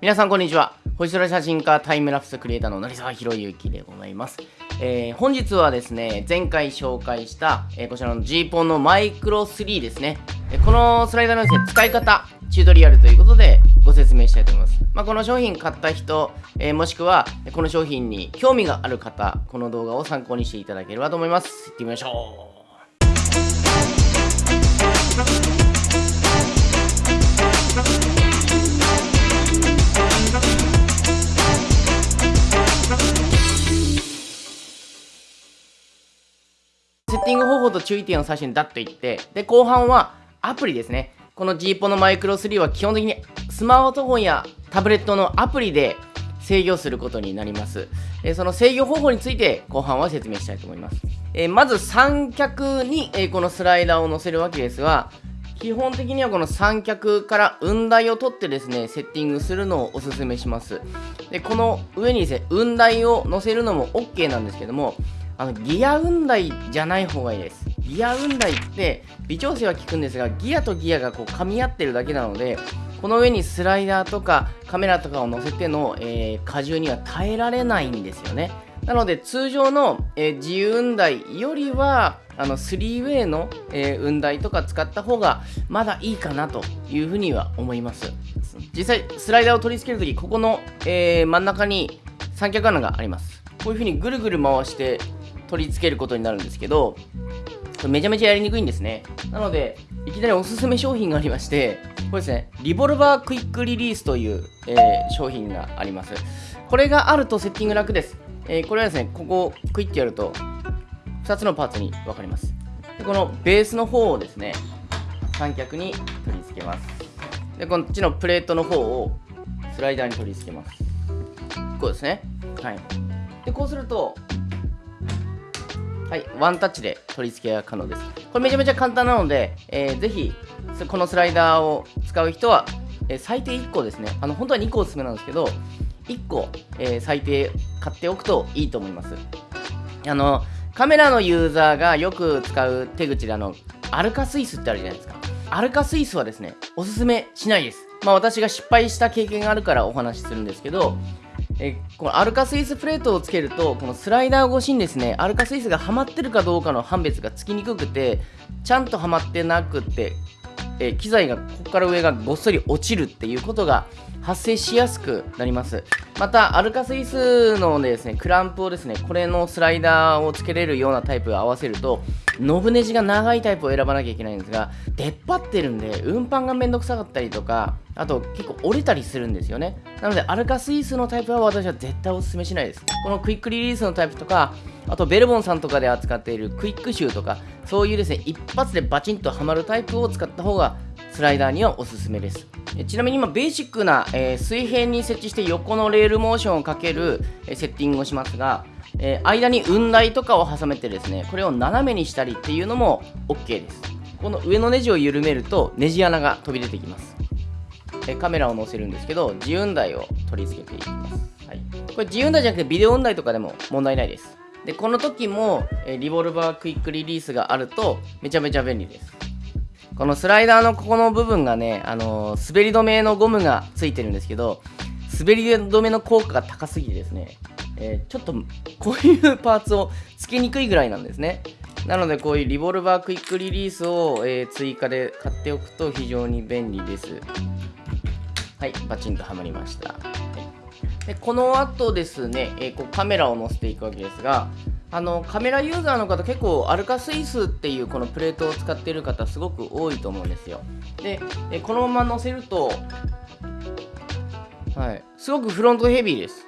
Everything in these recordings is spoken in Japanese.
皆さんこんにちは。星空写真家タイムラプスクリエイターの成沢宏之でございます、えー、本日はですね前回紹介した、えー、こちらの G ポンのマイクロ3ですね、えこのスライダーのですね使い方チュートリアルということでご説明したいと思います、まあ、この商品買った人、えー、もしくはこの商品に興味がある方この動画を参考にしていただければと思います。いってみましょう。ティング方法と注意点を最初にダッと言って、で、後半はアプリですね。この G ポのマイクロ3は基本的にスマートフォンやタブレットのアプリで制御することになります。えその制御方法について後半は説明したいと思います。えまず三脚に、えこのスライダーを載せるわけですが、基本的にはこの三脚から雲台を取ってですね、セッティングするのをおすすめします。で、この上にですね、雲台を載せるのも OK なんですけども、あのギア雲台じゃない方がいいです。ギア雲台って微調整は効くんですがギアとギアがこう噛み合ってるだけなのでこの上にスライダーとかカメラとかを載せての、えー、荷重には耐えられないんですよね。なので通常の、えー、自由雲台よりはあの 3way の、えー、雲台とか使った方がまだいいかなというふうには思います。実際スライダーを取り付けるときここの、えー、真ん中に三脚穴があります。こういうふうにぐるぐる回して取り付けることになるんですけど、めちゃめちゃやりにくいんですね。なので、いきなりおすすめ商品がありまして、これですね、リボルバークイックリリースという、えー、商品があります。これがあるとセッティング楽です。えー、これはですね、ここをクイッてやると、2つのパーツに分かります。でこのベースの方をですね、三脚に取り付けます。で、こっちのプレートの方をスライダーに取り付けます。こうですね。はい。で、こうすると、はい、ワンタッチで取り付けが可能です。これめちゃめちゃ簡単なので、えー、ぜひ、このスライダーを使う人は、えー、最低1個ですね。あの、本当は2個おすすめなんですけど、1個、えー、最低買っておくといいと思います。あの、カメラのユーザーがよく使う手口で、あの、アルカスイスってあるじゃないですか。アルカスイスはですね、おすすめしないです。まあ私が失敗した経験があるからお話しするんですけど、えこのアルカスイスプレートをつけるとこのスライダー越しにですねアルカスイスがはまってるかどうかの判別がつきにくくてちゃんとはまってなくて、え機材がここから上がごっそり落ちるっていうことが発生しやすくなります。またアルカスイスのですねクランプをですねこれのスライダーをつけれるようなタイプを合わせるとノブネジが長いタイプを選ばなきゃいけないんですが出っ張ってるんで運搬がめんどくさかったりとかあと結構折れたりするんですよね。なのでアルカスイスのタイプは私は絶対おすすめしないです。このクイックリリースのタイプとかあとベルボンさんとかで扱っているクイックシューとかそういうですね一発でバチンとはまるタイプを使った方がスライダーにはおすすめです。ちなみに今ベーシックな、え、水平に設置して横のレールモーションをかける、え、セッティングをしますが、えー、間に雲台とかを挟めてですねこれを斜めにしたりっていうのも OK です。この上のネジを緩めるとネジ穴が飛び出てきます、えカメラを載せるんですけど自雲台を取り付けていきます、はい、これ自雲台じゃなくてビデオ雲台とかでも問題ないです。でこの時も、えリボルバークイックリリースがあるとめちゃめちゃ便利です。このスライダーのここの部分がね、あのー、滑り止めのゴムがついてるんですけど、滑り止めの効果が高すぎてですね、えー、ちょっとこういうパーツをつけにくいぐらいなんですね。なのでこういうリボルバークイックリリースを、えー、追加で買っておくと非常に便利です。はい、バチンとはまりました。でこの後ですね、えー、こうカメラを載せていくわけですが、あのカメラユーザーの方結構アルカスイスっていうこのプレートを使ってる方すごく多いと思うんですよ。でこのまま乗せるとはい。すごくフロントヘビーです。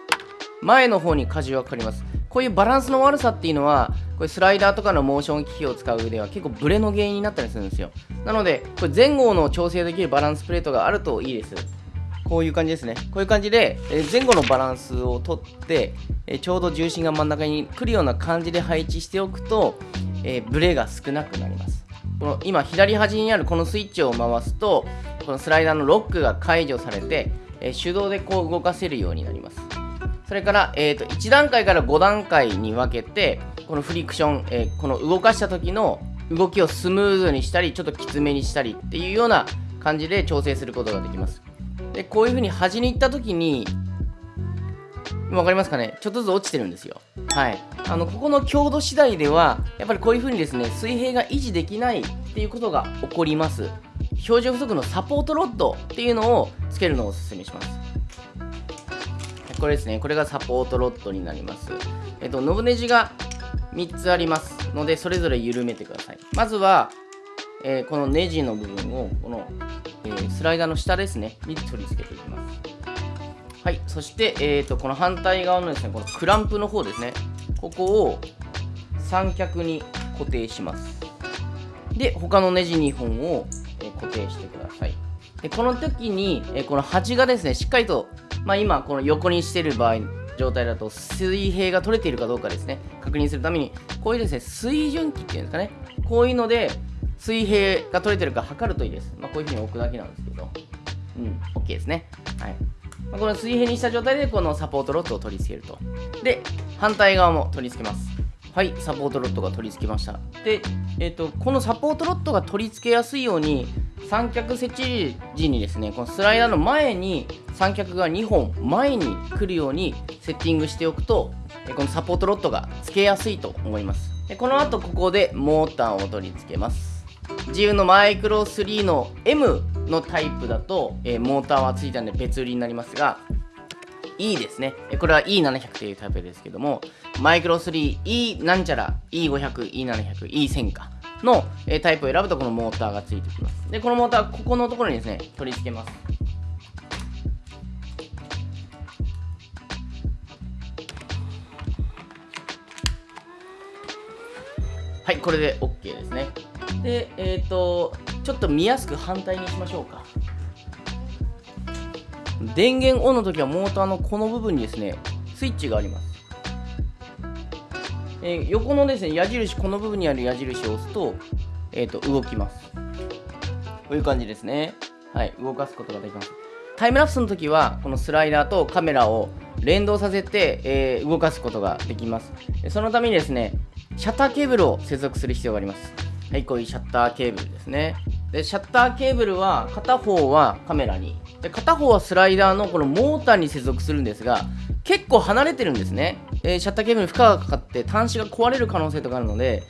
前の方に荷重がかかります。こういうバランスの悪さっていうのはこれスライダーとかのモーション機器を使う上では結構ブレの原因になったりするんですよ。なのでこれ前後の調整できるバランスプレートがあるといいです。こういう感じですね。こういう感じで、え前後のバランスをとって、えちょうど重心が真ん中に来るような感じで配置しておくと、えブレが少なくなります。この今左端にあるこのスイッチを回すと、このスライダーのロックが解除されて、え手動でこう動かせるようになります。それから、えーと、1段階から5段階に分けて、このフリクション、え、この動かした時の動きをスムーズにしたり、ちょっときつめにしたりっていうような感じで調整することができます。でこういう風に端に行った時に分かりますかね？ちょっとずつ落ちてるんですよ。はい。あのここの強度次第ではやっぱりこういう風にですね水平が維持できないっていうことが起こります。標準不足のサポートロッドっていうのをつけるのをおすすめします。これですね。これがサポートロッドになります。えっとノブネジが3つありますのでそれぞれ緩めてください。まずは、えー、このネジの部分をこの、えー、スライダーの下ですねに取り付けていきます。はいそして、えーと、この反対側のですねこのクランプの方ですねここを三脚に固定します。で他のネジ2本を、え、固定してください。でこの時に、え、この端がですねしっかりと、まあ、今この横にしてる場合状態だと水平が取れているかどうかですね確認するためにこういうですね水準器っていうんですかねこういうので水平が取れてるか測るといいです、まあ、こういうふうに置くだけなんですけど。うん。OK ですね。はい。まあ、この水平にした状態でこのサポートロッドを取り付けると。で反対側も取り付けます。はいサポートロッドが取り付けました。で、えーと、このサポートロッドが取り付けやすいように三脚設置時にですねこのスライダーの前に三脚が2本前に来るようにセッティングしておくとこのサポートロッドが付けやすいと思います。でこの後ここでモーターを取り付けます。自由のマイクロ3の M のタイプだと、えー、モーターはついたんで別売りになりますが E ですね。これは E700 というタイプですけどもマイクロ 3E なんちゃら E500、E700、E1000 かの、えタイプを選ぶとこのモーターがついてきます。でこのモーターここのところにですね取り付けます。はいこれで OK ですね。でえっ、ー、とちょっと見やすく反対にしましょうか。電源オンの時はモーターのこの部分にですねスイッチがあります、えー、横のですね矢印この部分にある矢印を押すと,、えーと、動きます。こういう感じですね。はい動かすことができます。タイムラプスの時はこのスライダーとカメラを連動させて、えー、動かすことができます。そのためにですねシャッターケーブルを接続する必要があります。はいこういうシャッターケーブルですね。でシャッターケーブルは片方はカメラに。で片方はスライダーのこのモーターに接続するんですが結構離れてるんですね、え、シャッターケーブルに負荷がかかって端子が壊れる可能性とかあるので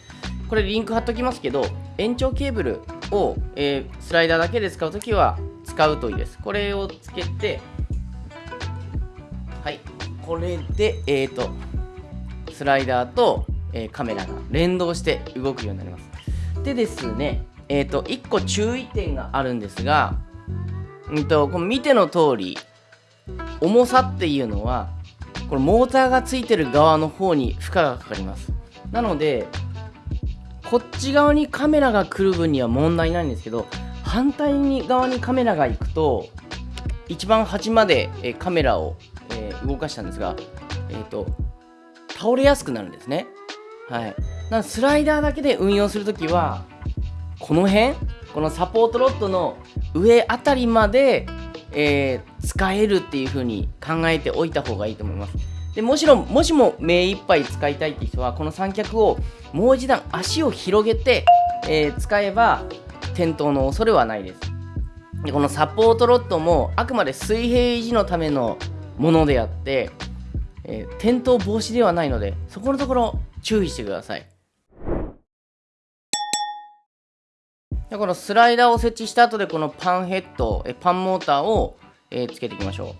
これリンク貼っときますけど延長ケーブルを、えー、スライダーだけで使うときは使うといいです。これをつけてはい。これでえっ、ー、とスライダーと、えー、カメラが連動して動くようになります。でですねえっ、ー、と1個注意点があるんですがうんとこの見ての通り重さっていうのはこのモーターがついてる側の方に負荷がかかります。なのでこっち側にカメラが来る分には問題ないんですけど反対に側にカメラが行くと一番端まで、えカメラを、え、動かしたんですが、えーと、倒れやすくなるんですね。はい。なスライダーだけで運用するときはこの辺？このサポートロッドの上あたりまで、えー、使えるっていう風に考えておいた方がいいと思います。でもちろん、もしも目いっぱい使いたいって人は、この三脚をもう一段足を広げて、えー、使えば転倒の恐れはないです。でこのサポートロッドもあくまで水平維持のためのものであって、えー、転倒防止ではないので、そこのところ注意してください。でこのスライダーを設置した後でこのパンヘッドえパンモーターを、えー、つけていきましょ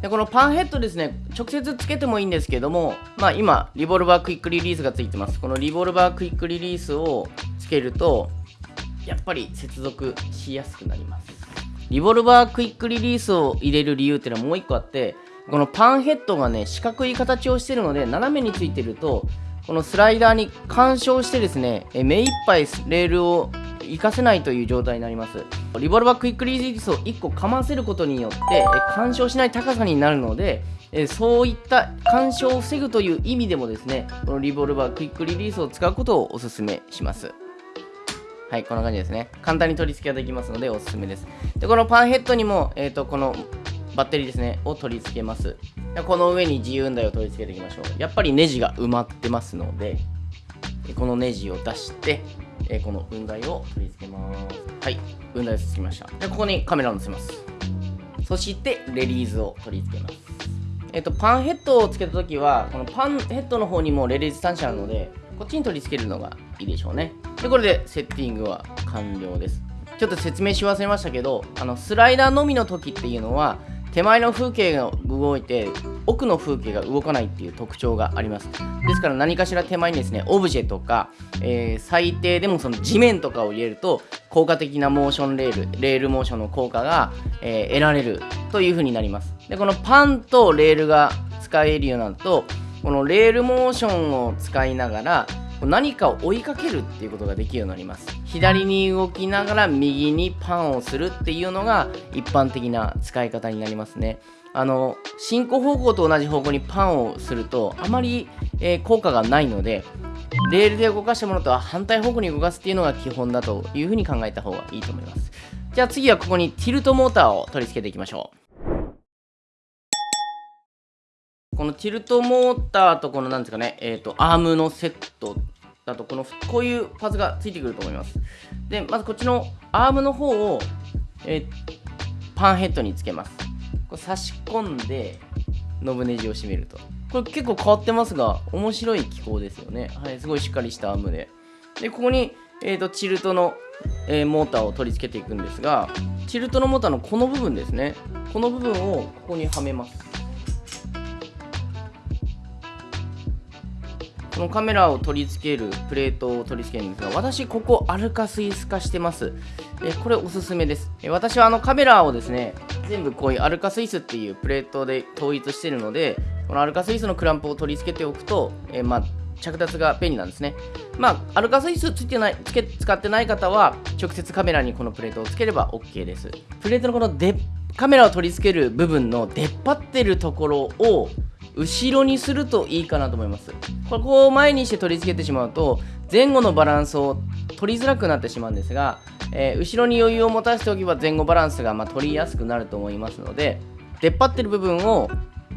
う。でこのパンヘッドですね直接つけてもいいんですけどもまあ今リボルバークイックリリースがついてます。このリボルバークイックリリースをつけるとやっぱり接続しやすくなります。リボルバークイックリリースを入れる理由っていうのはもう1個あってこのパンヘッドがね四角い形をしてるので斜めについてるとこのスライダーに干渉してですね目いっぱいレールを活かせないという状態になりますリボルバークイックリリースを1個かませることによって干渉しない高さになるのでそういった干渉を防ぐという意味でもですねこのリボルバークイックリリースを使うことをお勧めしますはいこんな感じですね簡単に取り付けができますのでおすすめですでこのパンヘッドにも、えーと、このバッテリーですねを取り付けますこの上に自由運台を取り付けていきましょうやっぱりネジが埋まってますのでこのネジを出してえー、この雲台を取り付けます。はい、雲台をつきました。で、ここにカメラを載せます。そしてレリーズを取り付けますえっとパンヘッドをつけた時はこのパンヘッドの方にもレリーズ端子あるのでこっちに取り付けるのがいいでしょうねでこれでセッティングは完了ですちょっと説明し忘れましたけどあのスライダーのみの時っていうのは手前の風景が動いて奥の風景が動かないっていう特徴があります。ですから何かしら手前にですねオブジェとか、えー、最低でもその地面とかを入れると効果的なモーションレールレールモーションの効果が、えー、得られるという風になります。でこのパンとレールが使えるようになるとこのレールモーションを使いながら何かを追いかけるっていうことができるようになります。左に動きながら右にパンをするっていうのが一般的な使い方になりますね。あの進行方向と同じ方向にパンをするとあまり、えー、効果がないのでレールで動かしたものとは反対方向に動かすっていうのが基本だというふうに考えた方がいいと思います。じゃあ次はここにティルトモーターを取り付けていきましょう。このティルトモーターとこのなんですかね、えっ、ー、と、アームのセットだとこのこういうパーツがついてくると思います。でまずこっちのアームの方を、え、パンヘッドにつけます。これ差し込んでノブネジを締めると。これ結構変わってますが面白い機構ですよね。はいすごいしっかりしたアームで。でここに、えーと、チルトの、えー、モーターを取り付けていくんですがチルトのモーターのこの部分ですね。この部分をここにはめます。このカメラを取り付けるプレートを取り付けるんですが私ここアルカスイス化してますえこれおすすめですえ私はあのカメラをですね全部こういうアルカスイスっていうプレートで統一してるのでこのアルカスイスのクランプを取り付けておくとえまあ着脱が便利なんですね。まあ、アルカスイスついてないつけ使ってない方は、直接カメラにこのプレートをつければ OK です。プレートのこのでカメラを取り付ける部分の出っ張ってるところを後ろにするといいかなと思います。ここを前にして取り付けてしまうと前後のバランスを取りづらくなってしまうんですが、えー、後ろに余裕を持たせておけば前後バランスがま取りやすくなると思いますので出っ張ってる部分を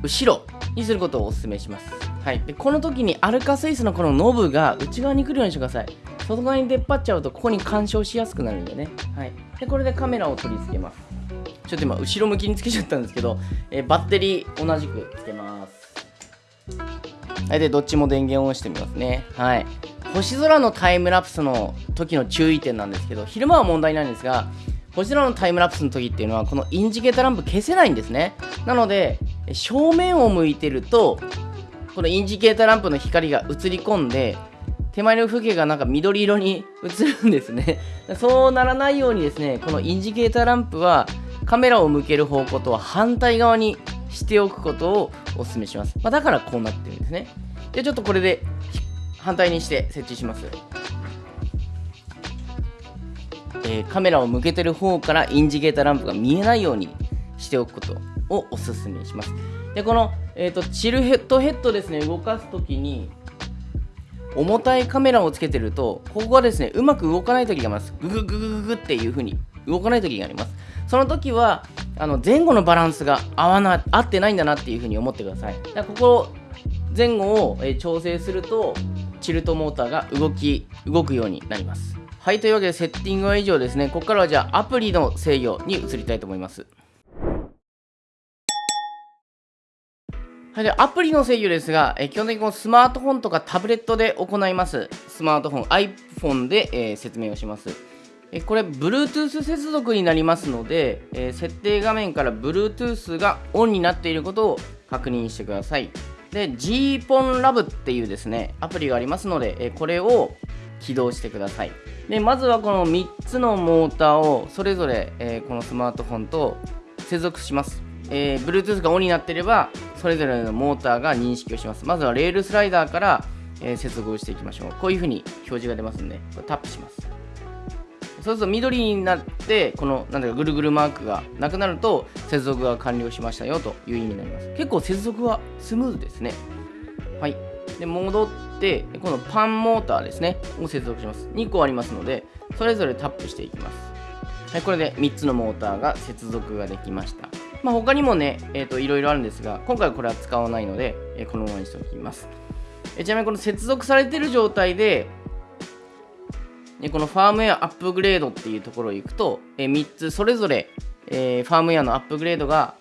後ろにすることをお勧めします。はい、でこの時にアルカスイスのこのノブが内側に来るようにしてください。外側に出っ張っちゃうとここに干渉しやすくなるんでね、はい、でこれでカメラを取り付けます。ちょっと今後ろ向きにつけちゃったんですけど、えー、バッテリー同じくつけます。はい、で、どっちも電源を押してみますね。はい。星空のタイムラプスの時の注意点なんですけど、昼間は問題ないんですが、星空のタイムラプスの時っていうのは、このインジケーターランプ消せないんですね。なので、正面を向いてると、このインジケーターランプの光が映り込んで、手前の風景がなんか緑色に映るんですね。そうならないようにですね、このインジケーターランプはカメラを向ける方向とは反対側にしておくことをお勧めします。まあ、だからこうなってるんですね。で、ちょっとこれで反対にして設置します。えー、カメラを向けてる方からインジケーターランプが見えないようにしておくことをお勧めします。で、この、えーと、チルヘッドヘッドですね、動かすときに、重たいカメラをつけてると、ここがですね、うまく動かないときがあります。ググググググっていう風に動かないときがあります。その時は、あの前後のバランスが合わな合ってないんだなっていうふうに思ってください。だからここ前後を、え調整するとチルトモーターが動き動くようになります。はい、というわけでセッティングは以上ですね。ここからはじゃあアプリの制御に移りたいと思います。はい、でアプリの制御ですが、え基本的にこのスマートフォンとかタブレットで行います。スマートフォン、iPhone で、えー、説明をします。これ Bluetooth 接続になりますので、え、設定画面から Bluetooth がオンになっていることを確認してください。で GPONLab っていうですねアプリがありますので、えこれを起動してください。でまずはこの3つのモーターをそれぞれ、え、このスマートフォンと接続します、えー、Bluetooth がオンになっていればそれぞれのモーターが認識をします。まずはレールスライダーから、え、接続をしていきましょう。こういうふうに表示が出ますんでこれタップします。そうすると緑になってこのなんだかぐるぐるマークがなくなると接続が完了しましたよという意味になります。結構接続はスムーズですね。はい。で戻ってこのパンモーターですね。を接続します。2個ありますのでそれぞれタップしていきます。はいこれで3つのモーターが接続ができました。まあ、他にもね、えーと、いろいろあるんですが、今回はこれは使わないので、えー、このままにしておきます。えちなみにこの接続されている状態で、でこのファームウェアアップグレードっていうところに行くと、え3つそれぞれえ、ファームウェアのアップグレードが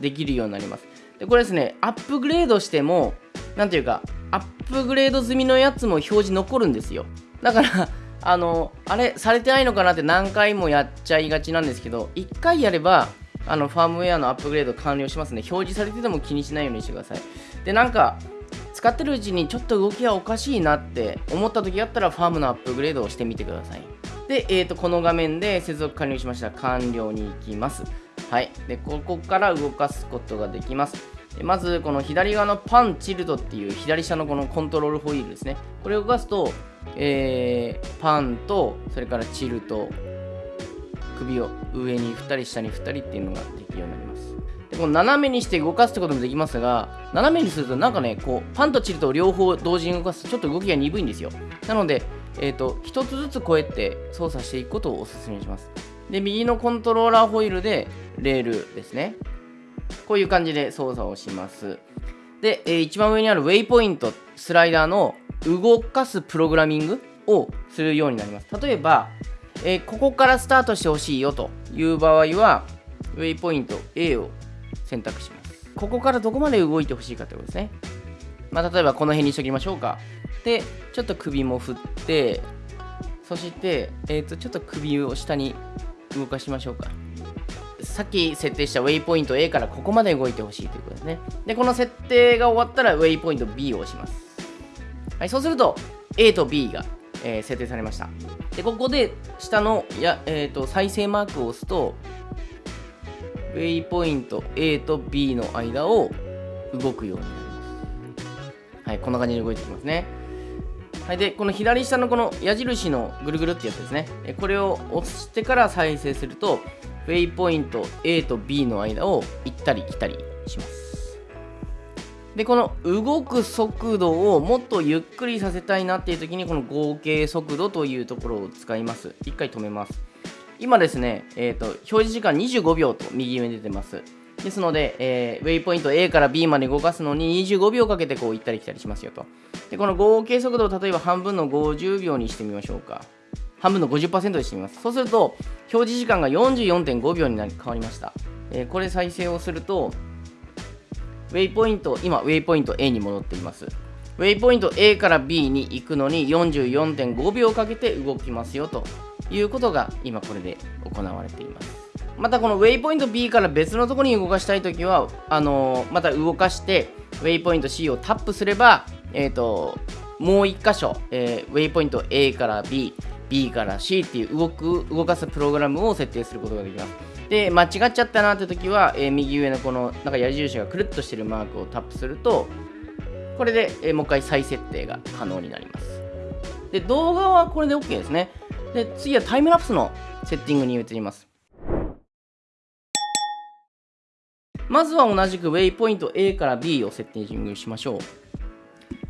できるようになります。でこれですねアップグレードしても何ていうかアップグレード済みのやつも表示残るんですよ。だから あのあれされてないのかなって何回もやっちゃいがちなんですけど1回やればあのファームウェアのアップグレード完了しますね。表示されてても気にしないようにしてください。でなんか使ってるうちにちょっと動きがおかしいなって思った時あったらファームのアップグレードをしてみてください。で、えー、とこの画面で接続完了しました。完了に行きますはい。でここから動かすことができます。まずこの左側のパンチルドっていう左下のこのコントロールホイールですね。これを動かすと、えー、パンとそれからチルと首を上に振ったり下に振ったりっていうのができます。この斜めにして動かすってこともできますが斜めにするとなんかねこうパンとチルと両方同時に動かすとちょっと動きが鈍いんですよなのでえーと、1つずつこうやって操作していくことをお勧めします。で、右のコントローラーホイールでレールですね。こういう感じで操作をします。で、えー、一番上にあるウェイポイント、スライダーの動かすプログラミングをするようになります。例えば、えー、ここからスタートしてほしいよという場合は、ウェイポイント A を選択します。ここからどこまで動いてほしいかということですね。まあ、例えばこの辺にしときましょうか。で、ちょっと首も振って、そして、えー、とちょっと首を下に動かしましょうか。さっき設定したウェイポイント A からここまで動いてほしいということですね。で、この設定が終わったらウェイポイント B を押します。はい、そうすると A と B が、えー、設定されました。で、ここで下のや、えーと、再生マークを押すと、ウェイポイント A と B の間を動くようになります。はい、こんな感じに動いていきますね。はい、でこの左下のこの矢印のぐるぐるってやつですねこれを押してから再生するとウェイポイント A と B の間を行ったり来たりしますでこの動く速度をもっとゆっくりさせたいなっていう時にこの合計速度というところを使います一回止めます今ですね、えーと、表示時間25秒と右上に出てますですので、えー、ウェイポイント A から B まで動かすのに25秒かけてこう行ったり来たりしますよと。で、この合計速度を例えば半分の50秒にしてみましょうか。半分の50%にしてみます。そうすると、表示時間が44.5秒になり変わりました。えー、これ再生をすると、ウェイポイント、今、ウェイポイント A に戻っています。ウェイポイント A から B に行くのに44.5秒かけて動きますよということが今これで行われています。またこのウェイポイント B から別のところに動かしたいときは、あのー、また動かして、ウェイポイント C をタップすれば、えっ、ー、と、もう1箇所、えー、ウェイポイント A から B、B から C っていう動く、動かすプログラムを設定することができます。で、間違っちゃったなって時は、えー、右上のこのなんか矢印がくるっとしてるマークをタップすると、これで、え、もう一回再設定が可能になります。で、動画はこれで OK ですね。で、次はタイムラプスのセッティングに移ります。まずは同じくウェイポイント A から B をセッティングしましょう。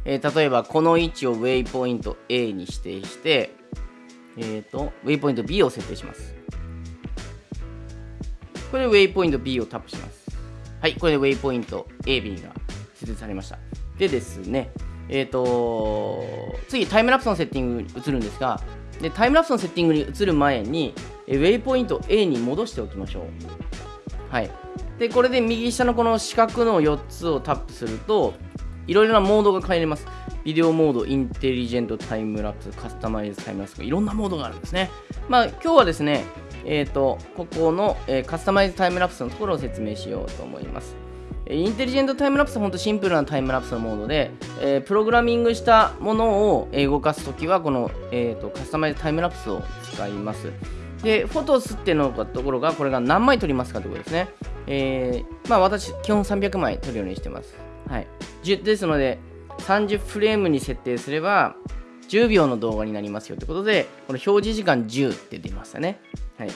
えー、例えば、この位置をウェイポイント A に指定して、えっ、ー、と、ウェイポイント B を設定します。これでウェイポイント B をタップします。はい、これでウェイポイント AB が設定されました。でですね、えっ、ー、と、次、タイムラプスのセッティングに移るんですが、でタイムラプスのセッティングに移る前に、ウェイポイント A に戻しておきましょう。はい。で、これで右下のこの四角の4つをタップすると、いろいろなモードが変えれます。ビデオモード、インテリジェントタイムラプス、カスタマイズタイムラプスいろんなモードがあるんですね。まあ、今日はですね、えっ、ー、と、ここの、えー、カスタマイズタイムラプスのところを説明しようと思います。インテリジェントタイムラプスは本当シンプルなタイムラプスのモードで、えー、プログラミングしたものを動かすときは、この、えーと、カスタマイズタイムラプスを使います。で、フォトスっていうのところが、これが何枚撮りますかということですね。えー、まあ私、基本300枚撮るようにしてます。はい。ですので、30フレームに設定すれば、10秒の動画になりますよということで、この表示時間10って出ましたね。はい。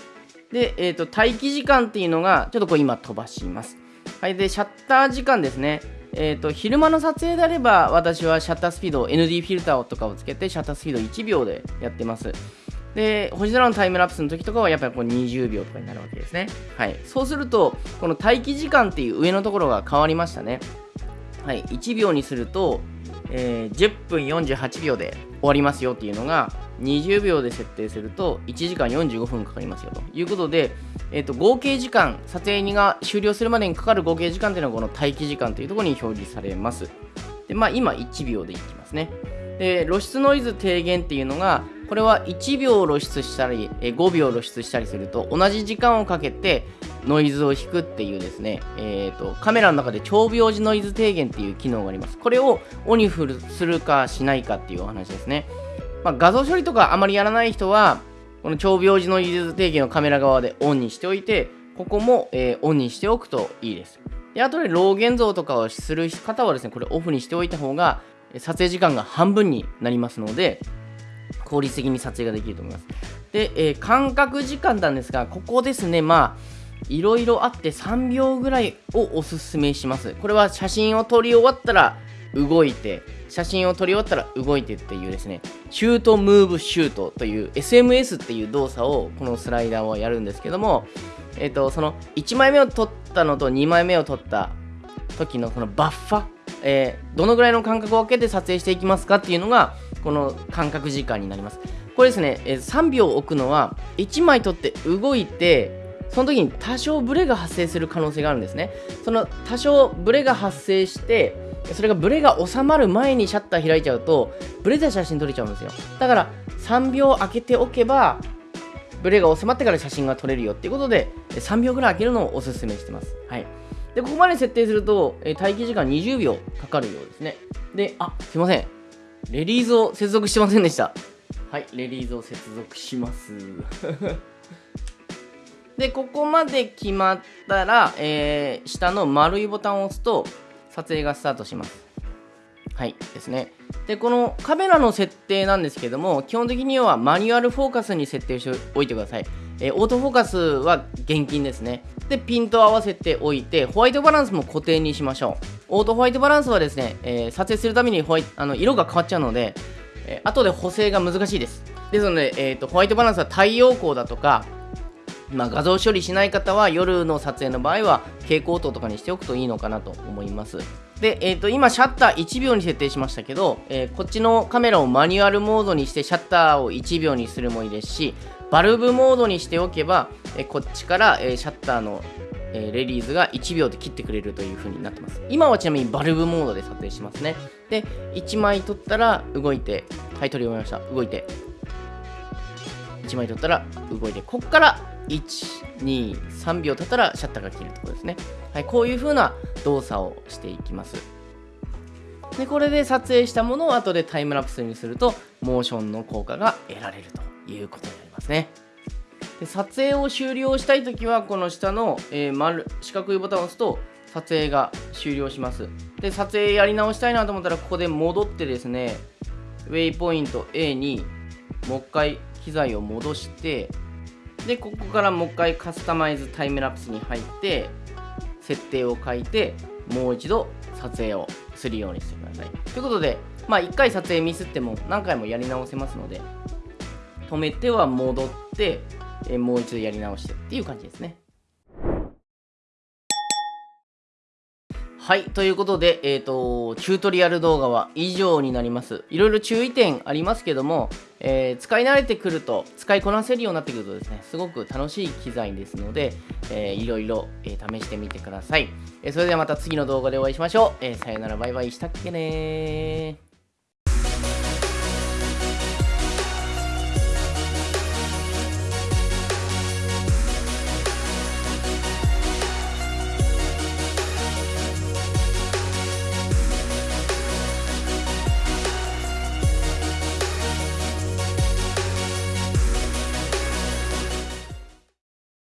で、えっ、ー、と、待機時間っていうのが、ちょっとこう今飛ばします。はい。で、シャッター時間ですね。えっ、ー、と、昼間の撮影であれば、私はシャッタースピード、ND フィルターとかをつけて、シャッタースピード1秒でやってます。で、星空のタイムラプスの時とかはやっぱりこう20秒とかになるわけですね。はい。そうすると、この待機時間っていう上のところが変わりましたね。はい。1秒にすると、えー、10分48秒で終わりますよっていうのが、20秒で設定すると1時間45分かかりますよということで、えー、と合計時間撮影が終了するまでにかかる合計時間というのはこの待機時間というところに表示されますでまあ今1秒でいきますねで露出ノイズ低減っていうのがこれは1秒露出したり5秒露出したりすると同じ時間をかけてノイズを引くっていうですね、えーと、カメラの中で長秒時ノイズ低減っていう機能があります。これをオンにするかしないかっていうお話ですね。まあ、画像処理とかあまりやらない人は、この長秒時ノイズ低減をカメラ側でオンにしておいて、ここも、えー、オンにしておくといいです。で、あとでロー現像とかをする方はですね、これオフにしておいた方が、撮影時間が半分になりますので、効率的に撮影ができると思います。で、えー、間隔時間なんですが、ここですね、まあ、いろいろあって3秒ぐらいをおすすめします。これは写真を撮り終わったら動いて、写真を撮り終わったら動いてっていうですね、シュートムーブシュートという SMS っていう動作をこのスライダーはやるんですけども、えっ、ー、と、その1枚目を撮ったのと2枚目を撮った時のそのバッファ、えー、どのぐらいの間隔を空けて撮影していきますかっていうのが、この間隔時間になります。これですね、えー、3秒置くのは1枚撮って動いてその時に多少ブレが発生する可能性があるんですねその多少ブレが発生してそれがブレが収まる前にシャッター開いちゃうとブレた写真撮れちゃうんですよ。だから3秒空けておけばブレが収まってから写真が撮れるよっていうことで3秒ぐらい空けるのをおすすめしてます。はい。でここまで設定すると待機時間20秒かかるようですね。であすいません。レリーズを接続してませんでした。はいレリーズを接続します。で、ここまで決まったら、えー、下の丸いボタンを押すと、撮影がスタートします。はい、ですね。で、このカメラの設定なんですけども、基本的にはマニュアルフォーカスに設定しておいてください。えー、オートフォーカスは現金ですね。で、ピントを合わせておいて、ホワイトバランスも固定にしましょう。オートホワイトバランスはですね、えー、撮影するためにホワイあの色が変わっちゃうので、えー、後で補正が難しいです。ですので、えーと、ホワイトバランスは太陽光だとか、まあ、画像処理しない方は夜の撮影の場合は蛍光灯とかにしておくといいのかなと思います。で、えー、と今シャッター1秒に設定しましたけど、えー、こっちのカメラをマニュアルモードにしてシャッターを1秒にするもいいですしバルブモードにしておけば、えー、こっちから、えシャッターの、えレリーズが1秒で切ってくれるという風になってます。今はちなみにバルブモードで撮影しますね。で、1枚撮ったら動いて、はい、撮り終えました。動いて。1枚撮ったら動いて、こっから123秒経ったらシャッターが切るところですね、はい、こういう風な動作をしていきます。でこれで撮影したものを後でタイムラプスにするとモーションの効果が得られるということになりますね。で撮影を終了したいときはこの下の、えー、丸四角いボタンを押すと撮影が終了します。で撮影やり直したいなと思ったらここで戻ってですねウェイポイント A にもう一回機材を戻してでここからもう一回カスタマイズタイムラプスに入って設定を書いてもう一度撮影をするようにしてください。ということでまあ1回撮影ミスっても何回もやり直せますので止めては戻ってもう一度やり直してっていう感じですね。はい。ということで、えっ、ー、と、チュートリアル動画は以上になります。いろいろ注意点ありますけども、えー、使い慣れてくると、使いこなせるようになってくるとですね、すごく楽しい機材ですので、えー、いろいろ、えー、試してみてください。えそれではまた次の動画でお会いしましょう。えさよなら、バイバイしたっけね